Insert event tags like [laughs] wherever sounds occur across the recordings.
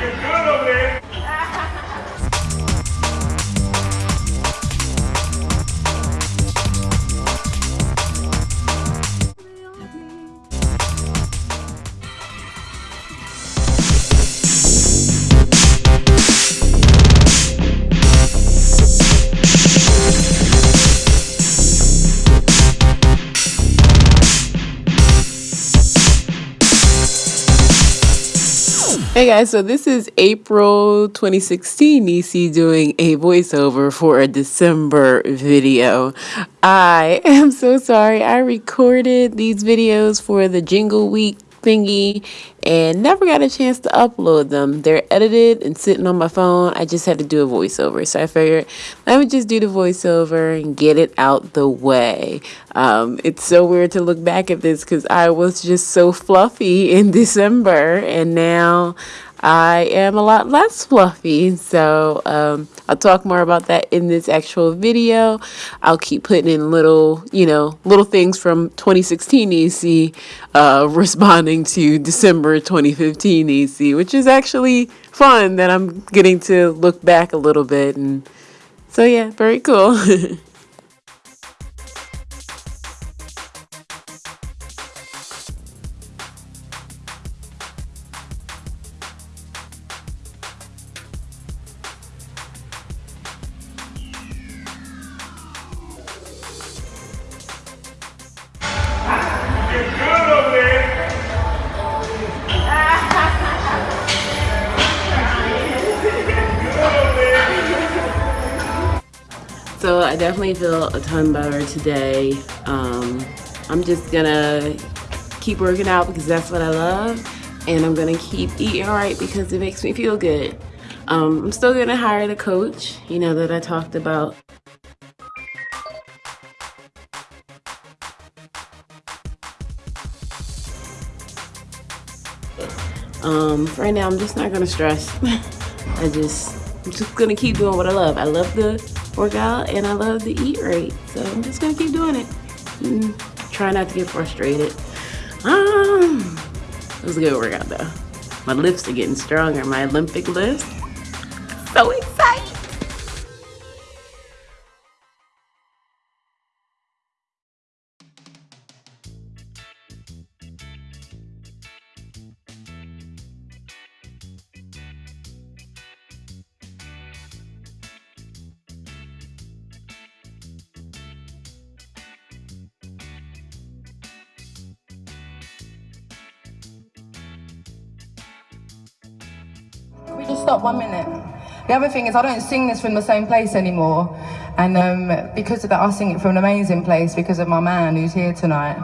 Hey guys, so this is April 2016 Nisi doing a voiceover for a December video. I am so sorry. I recorded these videos for the Jingle Week thingy and never got a chance to upload them. They're edited and sitting on my phone. I just had to do a voiceover. So I figured let me just do the voiceover and get it out the way. Um, it's so weird to look back at this because I was just so fluffy in [laughs] December and now I am a lot less fluffy. So um, I'll talk more about that in this actual video. I'll keep putting in little, you know, little things from 2016 EC uh, [laughs] responding to December 2015 EC, which is actually fun that I'm getting to look back a little bit. And so, yeah, very cool. [laughs] So I definitely feel a ton better today. Um, I'm just gonna keep working out because that's what I love. And I'm gonna keep eating right because it makes me feel good. Um, I'm still gonna hire the coach, you know, that I talked about. Um, right now, I'm just not gonna stress. [laughs] I just, I'm just gonna keep doing what I love. I love the work out and I love to eat right. So I'm just gonna keep doing it. Mm, try not to get frustrated. Um, it was a good workout though. My lifts are getting stronger, my Olympic lifts. Stop one minute? The other thing is I don't sing this from the same place anymore. And um, because of that, I sing it from an amazing place because of my man who's here tonight.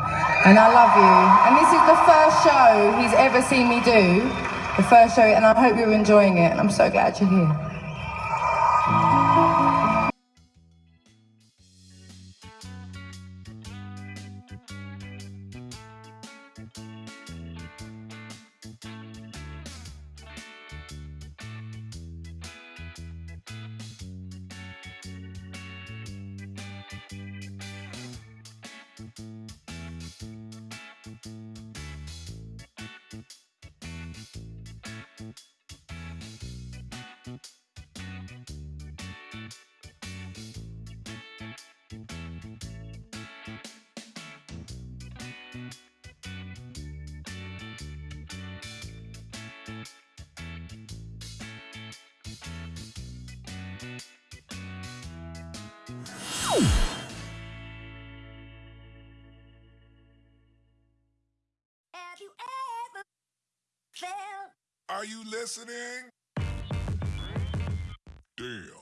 And I love you. And this is the first show he's ever seen me do. The first show, and I hope you're enjoying it. And I'm so glad you're here. Are you listening? Damn.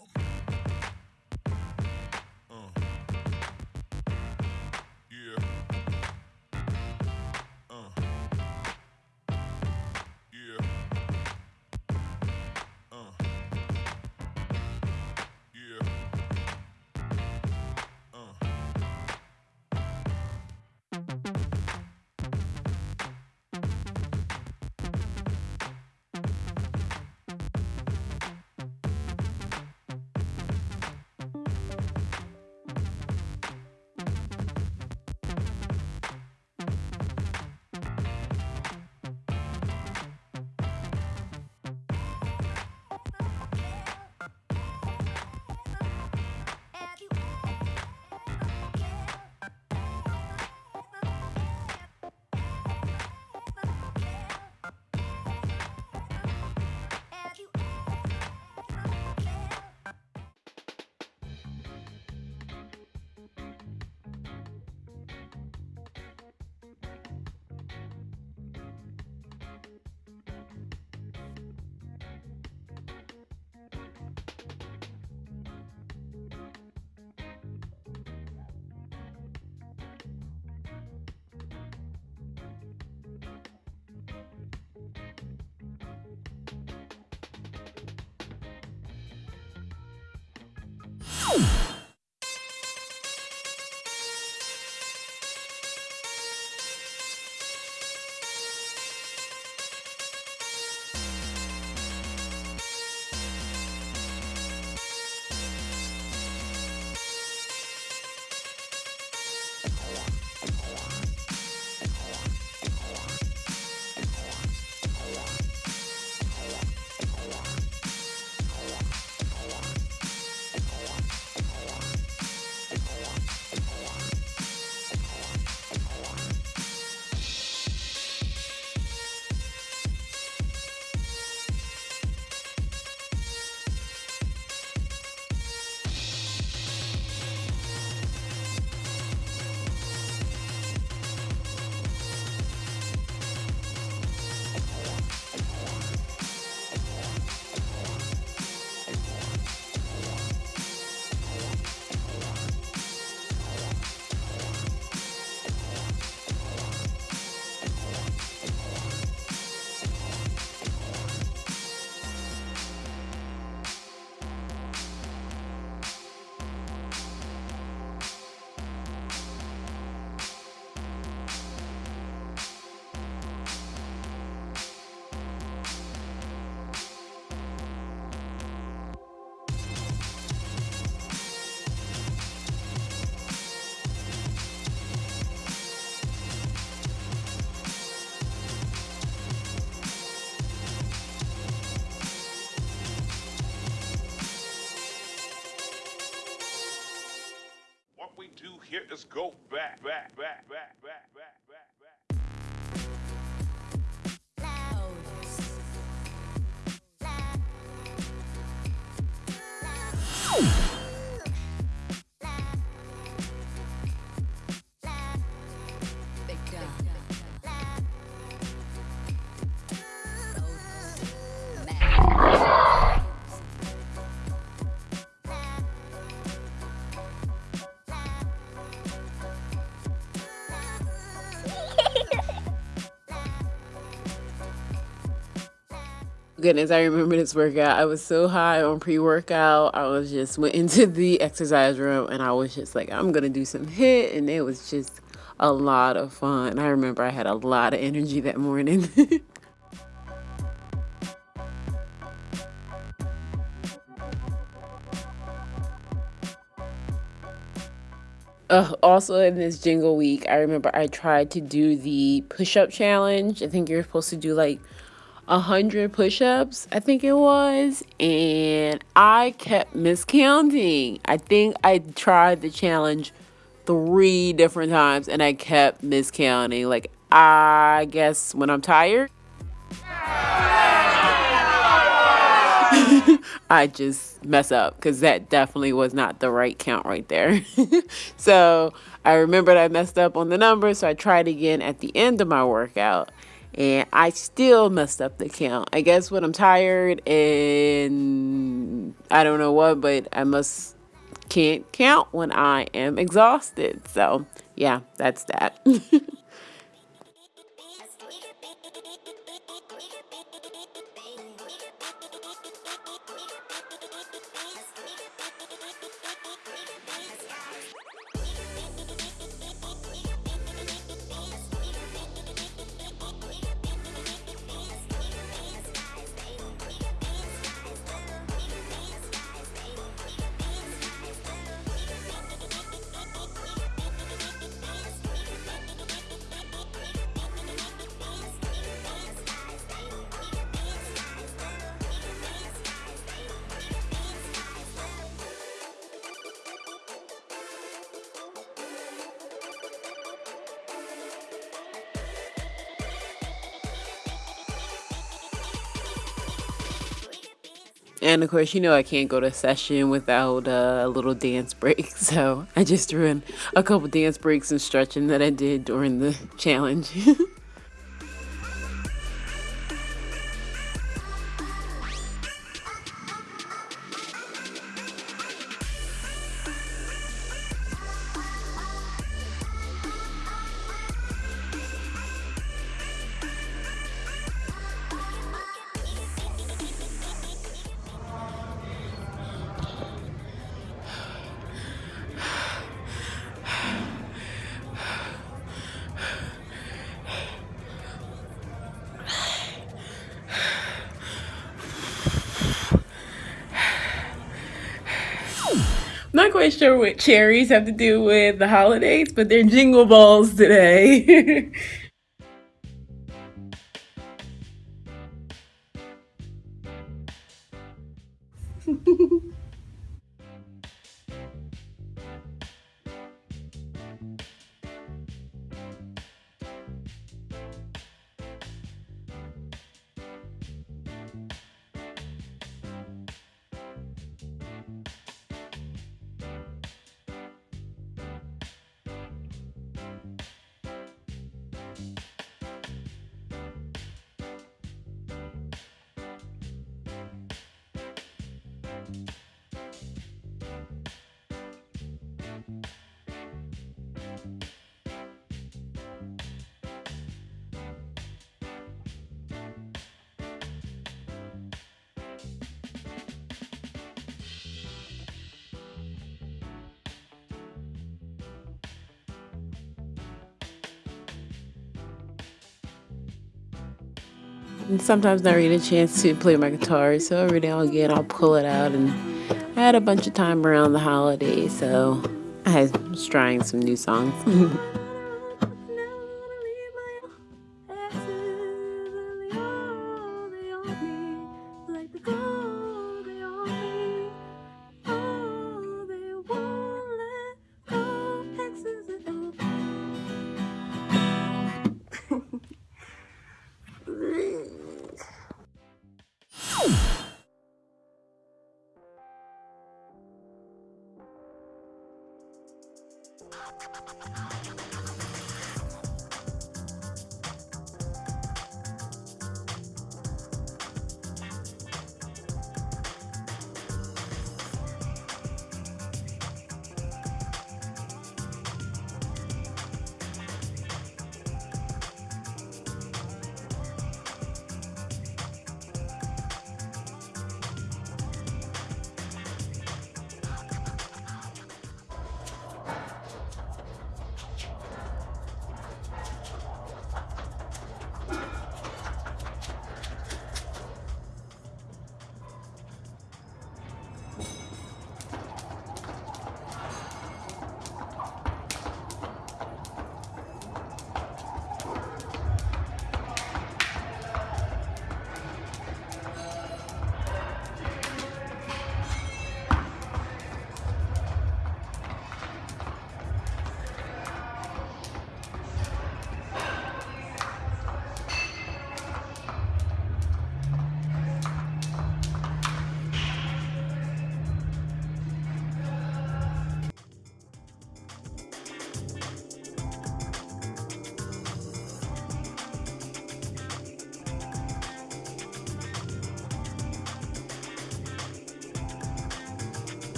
We is go back, back, back, back, Goodness, I remember this workout. I was so high on pre workout. I was just went into [laughs] the exercise room and I was just like, I'm gonna do some HIIT, and it was just a lot of fun. I remember I had a lot of energy that morning. [laughs] Uh, also in this jingle week, I remember I tried to do the push-up challenge. I think you're supposed to do like a hundred push-ups, I think it was, and I kept miscounting. I think I tried the challenge three different times and I kept miscounting. Like I guess when I'm tired, [laughs] I just mess up because that definitely was not the right count right there. [laughs] so I remembered I messed up on the number, so I tried again at the end of my workout and I still messed up the count. I guess when I'm tired and I don't know what, but I must can't count when I am exhausted. So yeah, that's that. [laughs] [laughs] And of course, you know I can't go to session without uh, a little dance break. [laughs] So I just threw in a couple dance breaks and stretching that I did during the challenge. [laughs] quite sure what cherries have to do with the holidays, but they're jingle balls today. [laughs] And sometimes not really a chance to play my guitar, so every now and again I'll pull it out. And I had a bunch of time around the holidays, so I was trying some new songs. [laughs]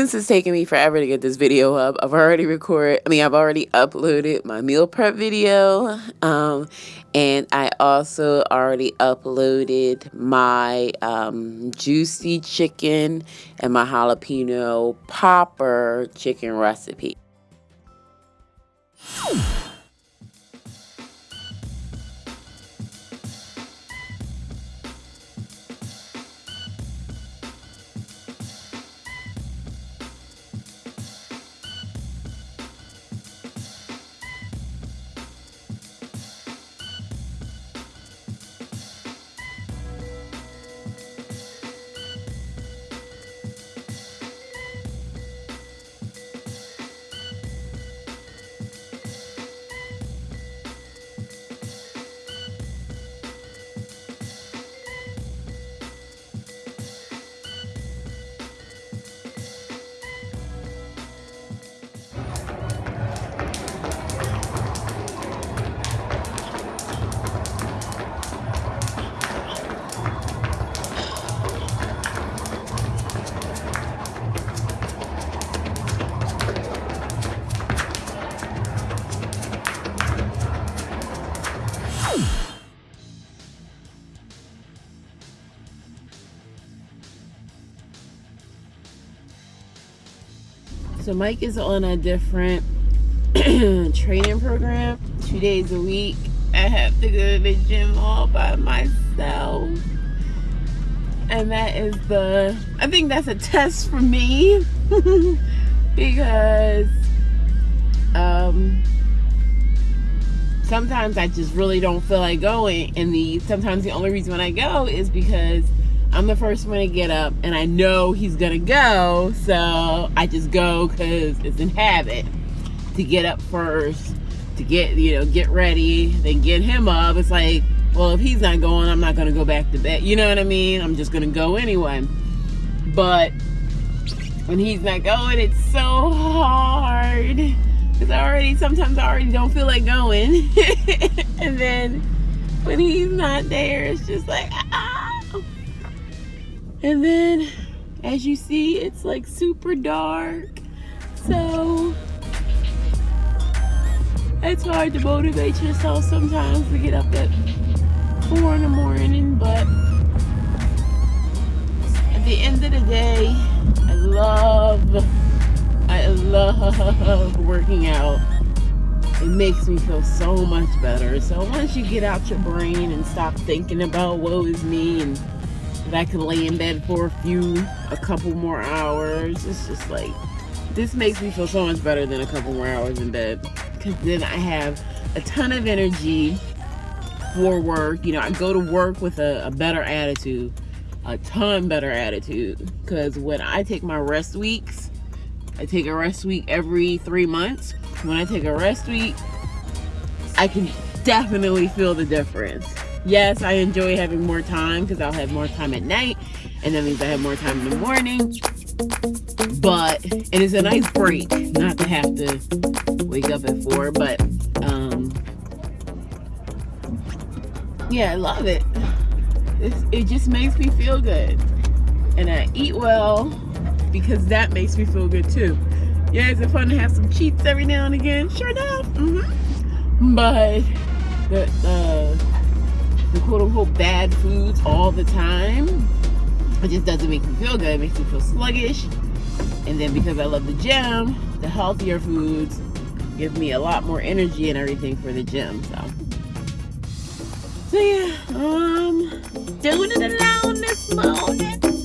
since it's taking me forever to get this video up, I've already recorded, I mean, I've already uploaded my meal prep video. Um, and I also already uploaded my um, juicy chicken and my jalapeno popper chicken recipe. So Mike is on a different [clears throat] training program, two days a week. I have to go to the gym all by myself. And that is the, I think that's a test for me [laughs] because um, sometimes I just really don't feel like going. And the sometimes the only reason when I go is because I'm the first one to get up and I know he's gonna go, so I just go because it's in habit to get up first, to get, you know, get ready, then get him up. It's like, well, if he's not going, I'm not gonna go back to bed. You know what I mean? I'm just gonna go anyway. But when he's not going, it's so hard. Because I already, sometimes I already don't feel like going. [laughs] and then when he's not there, it's just like. And then, as you see, it's like super dark. So, it's hard to motivate yourself sometimes to get up at 4 in the morning, but at the end of the day, I love, I love working out. It makes me feel so much better. So once you get out your brain and stop thinking about woe is me and that I can lay in bed for a few, a couple more hours. It's just like, this makes me feel so much better than a couple more hours in bed. Because then I have a ton of energy for work. You know, I go to work with a, a better attitude, a ton better attitude. Because when I take my rest weeks, I take a rest week every three months. When I take a rest week, I can definitely feel the difference yes, I enjoy having more time because I'll have more time at night, and that means I have more time in the morning. But it is a nice break not to have to wake up at four. But um, yeah, I love it. It's, it just makes me feel good, and I eat well because that makes me feel good too. Yeah, is it fun to have some cheats every now and again? Sure enough. Mm -hmm. But the uh, the quote unquote bad foods all the time. It just doesn't make me feel good. It makes me feel sluggish. And then because I love the gym, the healthier foods give me a lot more energy and everything for the gym. So, so yeah, um, doing it alone this morning.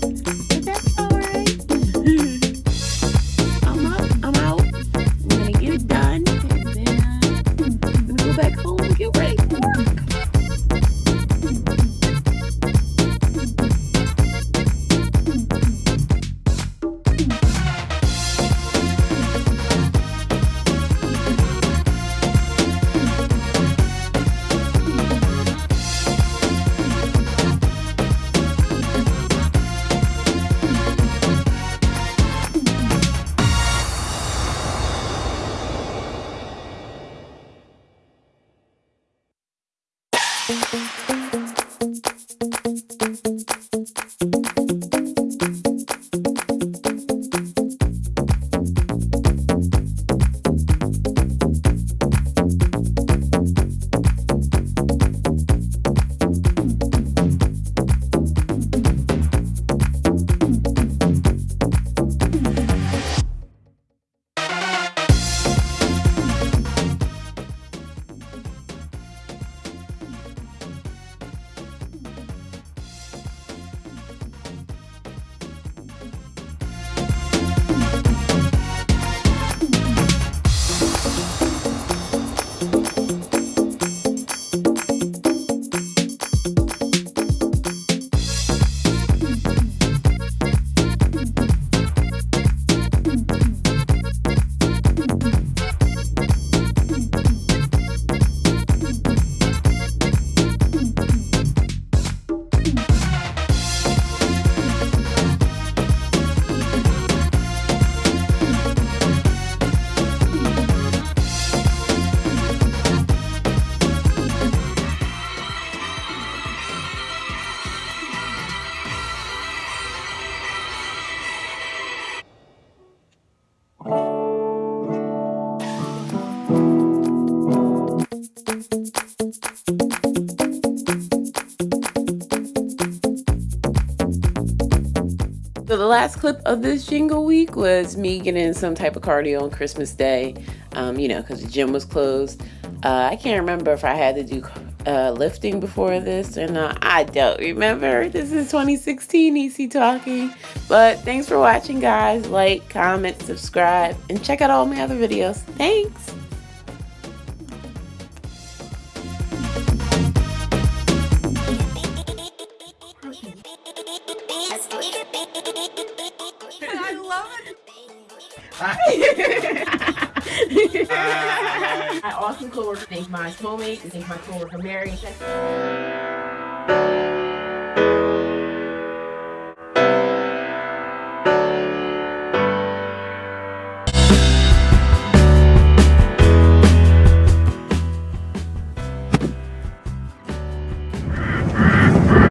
Last clip of this jingle week was me getting some type of cardio on Christmas Day, um, you know, because the gym was closed. Uh, I can't remember if I had to do uh, lifting before this or not. I don't remember. This is 2016 EC Talking. But thanks for watching, guys. Like, comment, subscribe, and check out all my other videos. Thanks. Soulmate, and thank my coworker Mary.